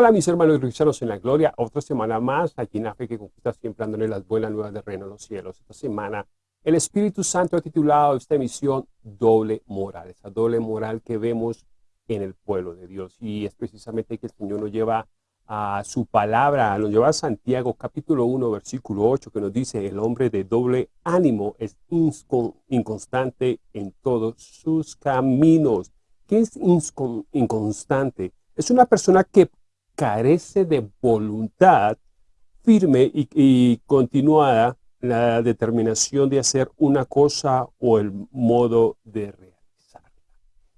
Hola mis hermanos cristianos en la gloria, otra semana más aquí en fe que conquista siempre dándole las buenas nuevas del reino de los cielos. Esta semana el Espíritu Santo ha titulado esta emisión Doble Moral, esa doble moral que vemos en el pueblo de Dios. Y es precisamente que el Señor nos lleva a su palabra, nos lleva a Santiago capítulo 1 versículo 8 que nos dice el hombre de doble ánimo es inconstante en todos sus caminos. ¿Qué es inconstante? Es una persona que carece de voluntad firme y, continuada la determinación de hacer una cosa o el modo de realizarla.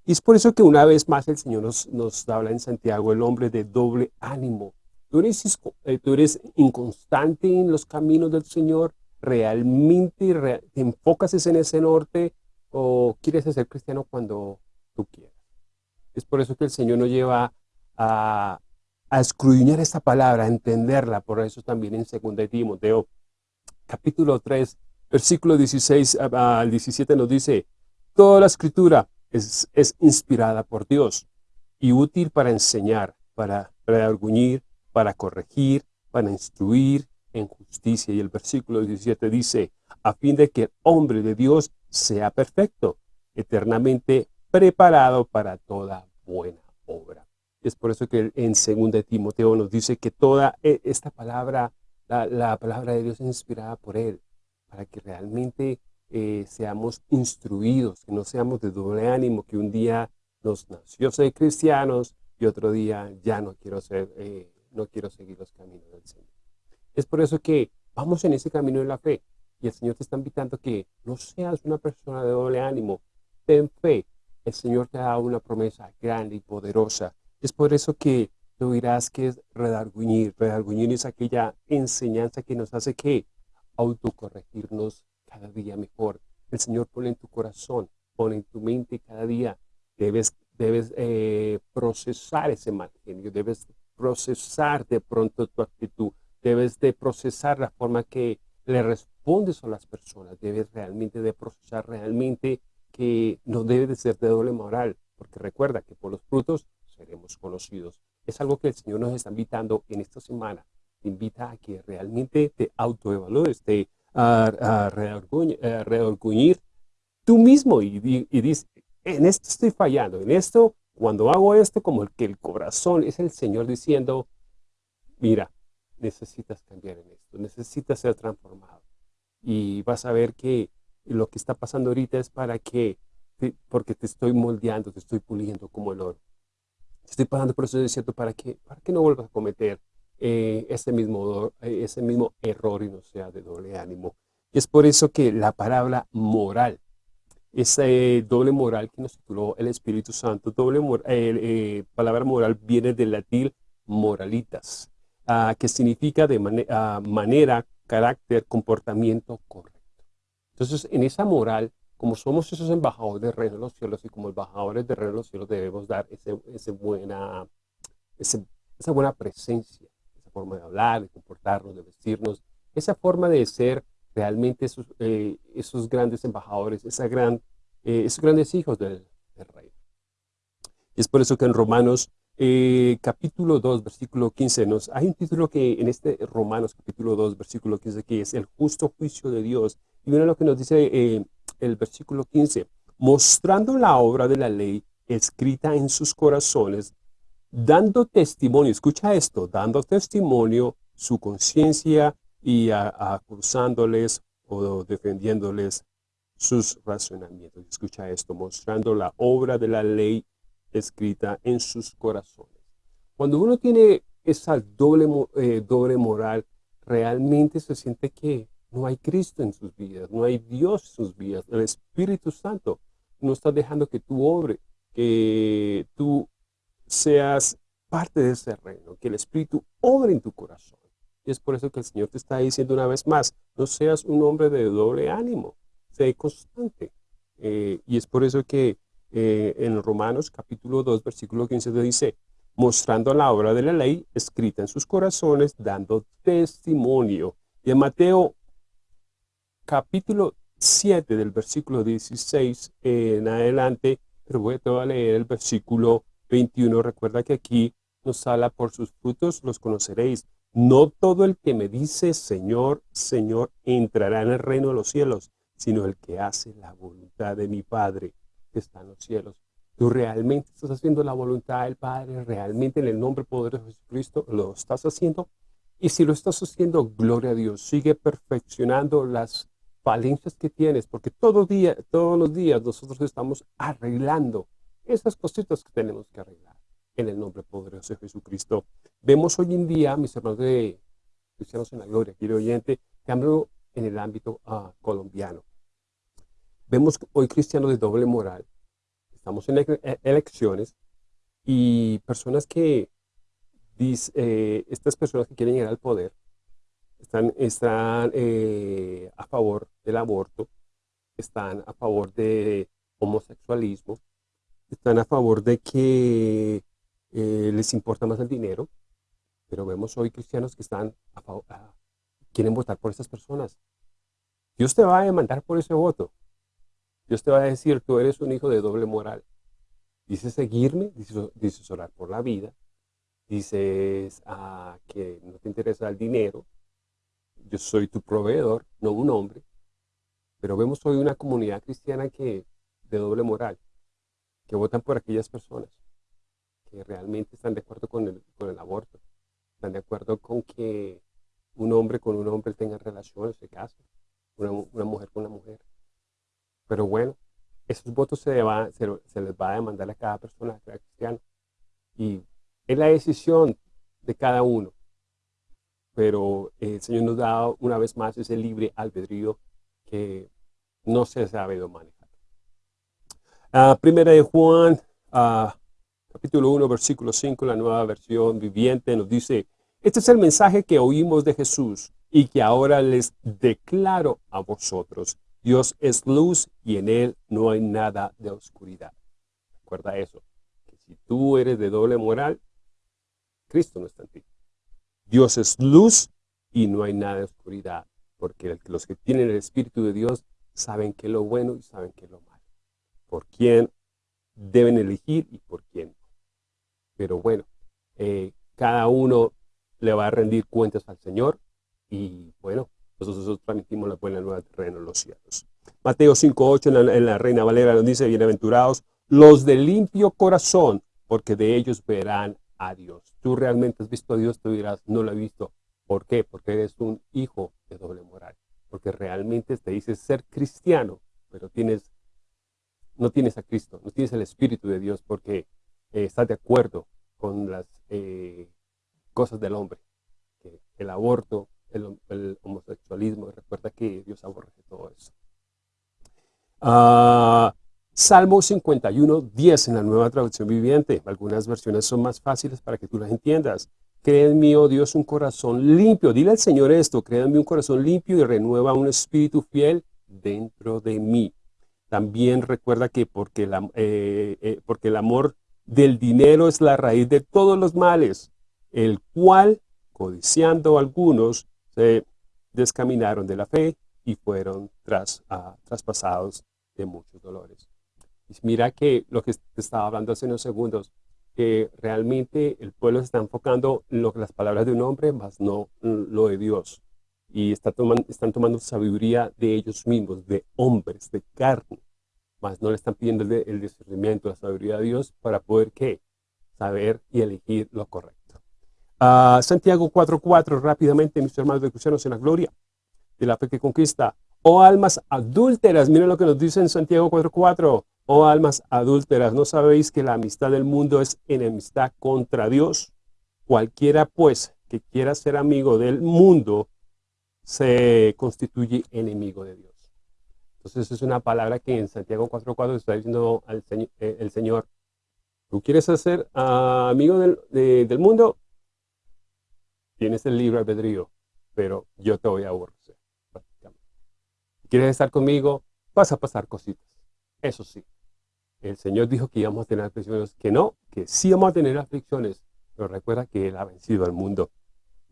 Y es por eso que una vez más el Señor nos, nos habla en Santiago, el hombre de doble ánimo. ¿Tú eres, eh, tú inconstante en los caminos del Señor? ¿Realmente te enfocas en ese norte o quieres ser cristiano cuando tú quieras? Es por eso que el Señor nos lleva a, a escudriñar esta palabra, a entenderla. Por eso también en 2 Timoteo, capítulo 3, versículo 16 al 17 nos dice, Toda la escritura es, inspirada por Dios y útil para enseñar, para redarguñir, para corregir, para instruir en justicia. Y el versículo 17 dice, a fin de que el hombre de Dios sea perfecto, eternamente preparado para toda buena obra. Es por eso que en 2 Timoteo nos dice que toda e, esta palabra, la, palabra de Dios es inspirada por Él, para que realmente eh, seamos instruidos, que no seamos de doble ánimo, que un día nos nació ser cristianos y otro día ya no quiero, ser, eh, no quiero seguir los caminos del Señor. Es por eso que vamos en ese camino de la fe y el Señor te está invitando que no seas una persona de doble ánimo, ten fe. El Señor te ha dado una promesa grande y poderosa es por eso que tú dirás que es redarguñir. Redarguñir es aquella enseñanza que nos hace que autocorregirnos cada día mejor. El Señor pone en tu corazón, pone en tu mente cada día. Debes, debes eh, procesar ese mal genio, debes procesar de pronto tu actitud, debes de procesar la forma que le respondes a las personas, debes realmente de procesar realmente que no debe de ser de doble moral, porque recuerda que por los frutos seremos conocidos. Es algo que el Señor nos está invitando en esta semana. Te invita a que realmente te autoevalúes, te a, reorguñir tú mismo y, y, dices, en esto estoy fallando, en esto, cuando hago esto, como el que el corazón es el Señor diciendo, mira, necesitas cambiar en esto, necesitas ser transformado. Y vas a ver que lo que está pasando ahorita es para que, porque te estoy moldeando, te estoy puliendo como el oro estoy pasando por ese desierto para que, para que no vuelvas a cometer eh, ese, mismo, eh, ese mismo error y no sea de doble ánimo. Y es por eso que la palabra moral, esa eh, doble moral que nos tituló el Espíritu Santo, doble eh, palabra moral viene del latín moralitas, ah, que significa de ah, manera, carácter, comportamiento correcto. Entonces, en esa moral como somos esos embajadores del reino de los cielos y como embajadores del reino de los cielos debemos dar ese, buena, esa buena presencia, esa forma de hablar, de comportarnos, de vestirnos, esa forma de ser realmente esos, eh, esos grandes embajadores, esa gran, eh, esos grandes hijos del, del, reino. Y es por eso que en Romanos eh, capítulo 2, versículo 15, nos, hay un título que en este Romanos capítulo 2, versículo 15, que es el justo juicio de Dios. Y mira lo que nos dice el versículo 15, mostrando la obra de la ley escrita en sus corazones, dando testimonio, escucha esto, dando testimonio su conciencia y acusándoles o defendiéndoles sus razonamientos. Escucha esto, mostrando la obra de la ley escrita en sus corazones. Cuando uno tiene esa doble, eh, doble moral, realmente se siente que no hay Cristo en sus vidas, no hay Dios en sus vidas. El Espíritu Santo no está dejando que tú obre, que tú seas parte de ese reino, que el Espíritu obre en tu corazón. Y es por eso que el Señor te está diciendo una vez más, no seas un hombre de doble ánimo, sé constante. Eh, y es por eso que eh, en Romanos capítulo 2, versículo 15 te dice, mostrando la obra de la ley escrita en sus corazones, dando testimonio. Y en Mateo capítulo 7 del versículo 16 en adelante, pero voy a, leer el versículo 21. Recuerda que aquí nos habla, por sus frutos los conoceréis. No todo el que me dice, Señor, Señor, entrará en el reino de los cielos, sino el que hace la voluntad de mi Padre que está en los cielos. ¿Tú realmente estás haciendo la voluntad del Padre? ¿Realmente en el nombre poderoso de Jesucristo lo estás haciendo? Y si lo estás haciendo, gloria a Dios, sigue perfeccionando las falencias que tienes, porque todo día, todos los días nosotros estamos arreglando esas cositas que tenemos que arreglar en el nombre poderoso de Jesucristo. Vemos hoy en día, mis hermanos de Cristianos en la Gloria, quiero oyente, cambio en el ámbito uh, colombiano. Vemos hoy cristianos de doble moral. Estamos en e-, elecciones y personas que, eh, estas personas que quieren llegar al poder, están, están eh, a favor del aborto, están a favor de homosexualismo, están a favor de que eh, les importa más el dinero, pero vemos hoy cristianos que están a favor, quieren votar por esas personas. Dios te va a demandar por ese voto. Dios te va a decir, tú eres un hijo de doble moral. Dices seguirme, dices, orar por la vida, dices ah, que no te interesa el dinero, yo soy tu proveedor, no un hombre. Pero vemos hoy una comunidad cristiana que de doble moral, que votan por aquellas personas que realmente están de acuerdo con el, aborto, están de acuerdo con que un hombre con un hombre tenga relaciones, se case, una, mujer con una mujer. Pero bueno, esos votos se, se, les va a demandar a cada persona, a cada cristiano. Y es la decisión de cada uno. Pero el Señor nos da una vez más ese libre albedrío que no se ha sabido manejar. Ah, primera de Juan, uh, capítulo 1, versículo 5, la nueva versión viviente, nos dice, este es el mensaje que oímos de Jesús y que ahora les declaro a vosotros. Dios es luz y en Él no hay nada de oscuridad. Recuerda eso, que si tú eres de doble moral, Cristo no está en ti. Dios es luz y no hay nada de oscuridad, porque los que tienen el Espíritu de Dios saben qué es lo bueno y saben qué es lo malo. Por quién deben elegir y por quién no. Pero bueno, eh, cada uno le va a rendir cuentas al Señor y bueno, nosotros transmitimos la buena nueva terreno en los cielos. Mateo 5.8 en, en la, Reina Valera nos dice, bienaventurados los de limpio corazón, porque de ellos verán a Dios. Tú realmente has visto a Dios, tú dirás, no lo he visto. ¿Por qué? Porque eres un hijo de doble moral. Porque realmente te dices ser cristiano, pero tienes, no tienes a Cristo, no tienes el Espíritu de Dios, porque eh, está de acuerdo con las eh, cosas del hombre. el aborto, el, homosexualismo, recuerda que Dios aborrece todo eso. Ah, Salmo 51, 10 en la nueva traducción viviente. Algunas versiones son más fáciles para que tú las entiendas. Cree en mí, oh Dios, un corazón limpio. Dile al Señor esto, cree en mí un corazón limpio y renueva un espíritu fiel dentro de mí. También recuerda que porque, la, eh, porque el amor del dinero es la raíz de todos los males, el cual, codiciando algunos, se descaminaron de la fe y fueron tras, ah, traspasados de muchos dolores. Mira que lo que estaba hablando hace unos segundos, que realmente el pueblo se está enfocando en lo, las palabras de un hombre, más no lo de Dios. Y está tomando, están tomando sabiduría de ellos mismos, de hombres, de carne más no le están pidiendo el, discernimiento, la sabiduría de Dios para poder ¿qué? saber y elegir lo correcto. Uh, Santiago 4.4, rápidamente, mis hermanos de cristianos en la gloria de la fe que conquista. Oh almas adúlteras, miren lo que nos dice en Santiago 4.4. Oh almas adúlteras, ¿no sabéis que la amistad del mundo es enemistad contra Dios? Cualquiera pues que quiera ser amigo del mundo se constituye enemigo de Dios. Entonces es una palabra que en Santiago 4.4 está diciendo al eh, el Señor, ¿tú quieres ser amigo del, del, mundo? Tienes el libre albedrío, pero yo te voy a aborrecer. ¿Quieres estar conmigo? Vas a pasar cositas. Eso sí, el Señor dijo que íbamos a tener aflicciones, que no, que sí vamos a tener aflicciones, pero recuerda que Él ha vencido al mundo.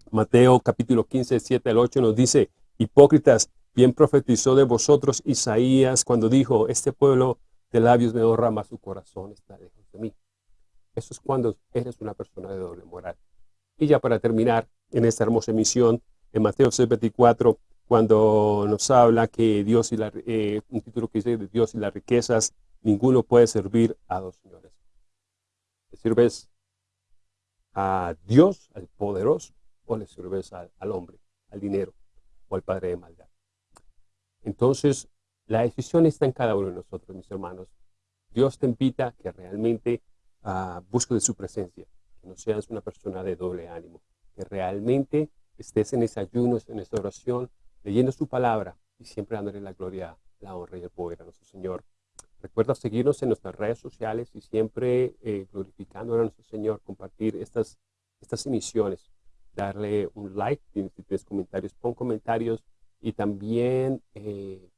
Mateo capítulo 15, 7 al 8 nos dice, hipócritas, Bien profetizó de vosotros Isaías cuando dijo, este pueblo de labios me honra, mas su corazón está lejos de mí. Eso es cuando eres una persona de doble moral. Y ya para terminar, en esta hermosa emisión, en Mateo 6.24, cuando nos habla que Dios y la, eh, un título que dice Dios y las riquezas, ninguno puede servir a dos señores. ¿Le sirves a Dios, al poderoso, o le sirves al, hombre, al dinero, o al padre de maldad? Entonces, la decisión está en cada uno de nosotros, mis hermanos. Dios te invita a que realmente uh, de su presencia, que no seas una persona de doble ánimo, que realmente estés en ese ayuno, en esa oración, leyendo su palabra y siempre dándole la gloria, la honra y el poder a nuestro Señor. Recuerda seguirnos en nuestras redes sociales y siempre eh, glorificando a nuestro Señor, compartir estas, estas emisiones, darle un like, si tienes comentarios, pon comentarios y también eh,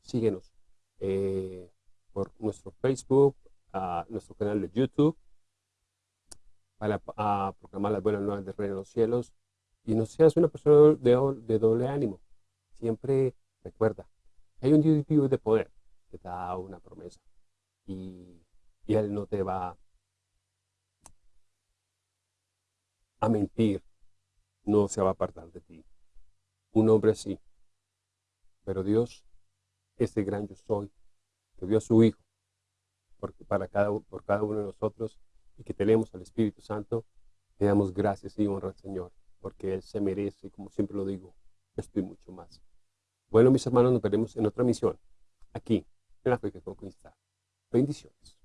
síguenos eh, por nuestro Facebook, nuestro canal de YouTube, para a proclamar las buenas nuevas del reino de los cielos. Y no seas una persona de, de doble ánimo. Siempre recuerda, hay un Dios de poder da una promesa y, Él no te va a mentir, no se va a apartar de ti. Un hombre sí, pero Dios, ese gran yo soy, que dio a su Hijo porque para cada, por cada uno de nosotros y que tenemos al Espíritu Santo, le damos gracias y honra al Señor, porque Él se merece, como siempre lo digo, esto y mucho más. Bueno, mis hermanos, nos veremos en otra misión, aquí, en la fe que conquista. Bendiciones.